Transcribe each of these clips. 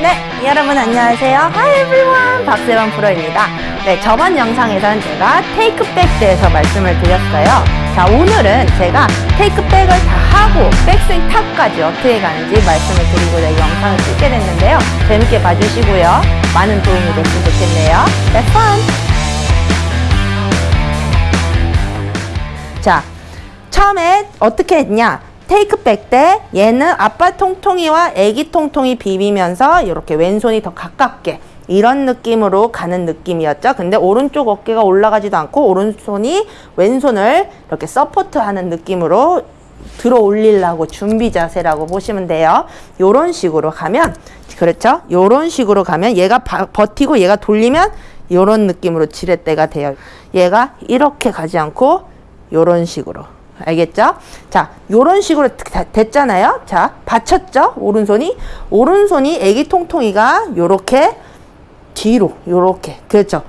네, 여러분 안녕하세요. Hi everyone, 박세원 프로입니다. 네, 저번 영상에서는 제가 테이크백에 대해서 말씀을 드렸어요. 자, 오늘은 제가 테이크백을 다 하고 백스윙 탑까지 어떻게 가는지 말씀을 드리고자 이 영상을 찍게 됐는데요. 재밌게 봐주시고요. 많은 도움이 됐으면 좋겠네요. Have fun! 자, 처음에 어떻게 했냐? 테이크백 때 얘는 아빠 통통이와 애기 통통이 비비면서 이렇게 왼손이 더 가깝게 이런 느낌으로 가는 느낌이었죠. 근데 오른쪽 어깨가 올라가지도 않고 오른손이 왼손을 이렇게 서포트하는 느낌으로 들어 올리려고 준비 자세라고 보시면 돼요. 요런 식으로 가면 그렇죠? 요런 식으로 가면 얘가 바, 버티고 얘가 돌리면 요런 느낌으로 지렛대가 돼요. 얘가 이렇게 가지 않고 요런 식으로 알겠죠? 자, 요런 식으로 다 됐잖아요. 자, 받쳤죠? 오른손이. 오른손이 애기 통통이가 요렇게 뒤로, 요렇게. 그렇죠?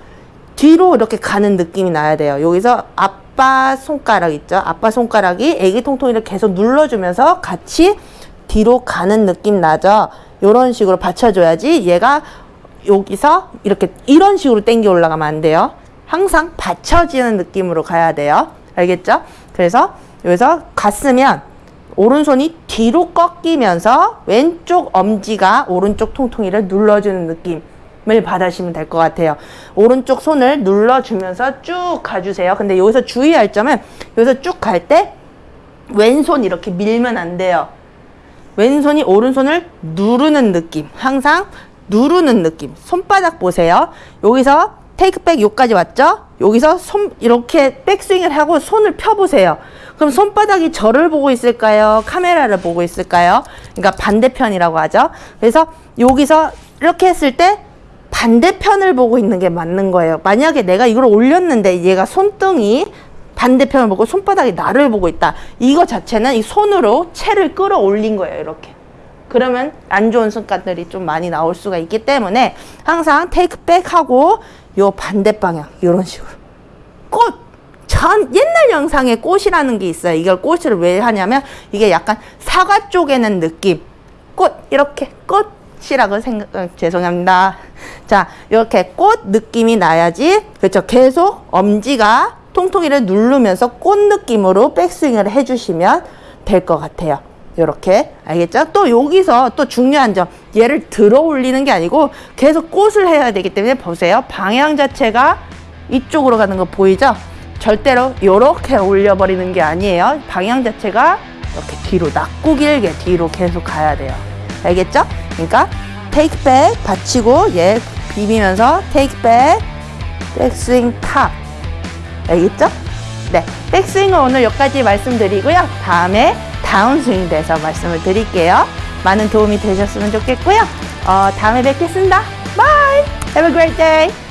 뒤로 이렇게 가는 느낌이 나야 돼요. 여기서 아빠 손가락 있죠? 아빠 손가락이 애기 통통이를 계속 눌러주면서 같이 뒤로 가는 느낌 나죠? 요런 식으로 받쳐줘야지 얘가 여기서 이렇게 이런 식으로 당겨 올라가면 안 돼요. 항상 받쳐지는 느낌으로 가야 돼요. 알겠죠? 그래서 여기서 갔으면 오른손이 뒤로 꺾이면서 왼쪽 엄지가 오른쪽 통통이를 눌러주는 느낌을 받으시면 될 것 같아요. 오른쪽 손을 눌러주면서 쭉 가주세요. 근데 여기서 주의할 점은 여기서 쭉 갈 때 왼손 이렇게 밀면 안 돼요. 왼손이 오른손을 누르는 느낌. 항상 누르는 느낌. 손바닥 보세요. 여기서 테이크백 여기까지 왔죠? 여기서 손 이렇게 백스윙을 하고 손을 펴보세요. 그럼 손바닥이 저를 보고 있을까요? 카메라를 보고 있을까요? 그러니까 반대편이라고 하죠. 그래서 여기서 이렇게 했을 때 반대편을 보고 있는 게 맞는 거예요. 만약에 내가 이걸 올렸는데 얘가 손등이 반대편을 보고 손바닥이 나를 보고 있다. 이거 자체는 이 손으로 채를 끌어올린 거예요. 이렇게. 그러면 안 좋은 습관들이 좀 많이 나올 수가 있기 때문에 항상 테이크백 하고 요 반대 방향 이런 식으로 꽃! 전 옛날 영상에 꽃이라는 게 있어요. 이걸 꽃을 왜 하냐면 이게 약간 사과 쪼개는 느낌. 꽃 이렇게 꽃이라고 생각 어, 죄송합니다. 자 이렇게 꽃 느낌이 나야지 그렇죠. 계속 엄지가 통통이를 누르면서 꽃 느낌으로 백스윙을 해주시면 될 것 같아요. 이렇게 알겠죠? 또 여기서 또 중요한 점 얘를 들어 올리는 게 아니고 계속 꽃을 해야 되기 때문에 보세요 방향 자체가 이쪽으로 가는 거 보이죠? 절대로 이렇게 올려버리는 게 아니에요 방향 자체가 이렇게 뒤로 낮고 길게 뒤로 계속 가야 돼요 알겠죠? 그러니까 take back 받치고 얘 비비면서 take back 백스윙 top 알겠죠? 네, 백스윙은 오늘 여기까지 말씀드리고요 다음에 다운스윙 돼서 말씀을 드릴게요. 많은 도움이 되셨으면 좋겠고요. 어, 다음에 뵙겠습니다. Bye! Have a great day!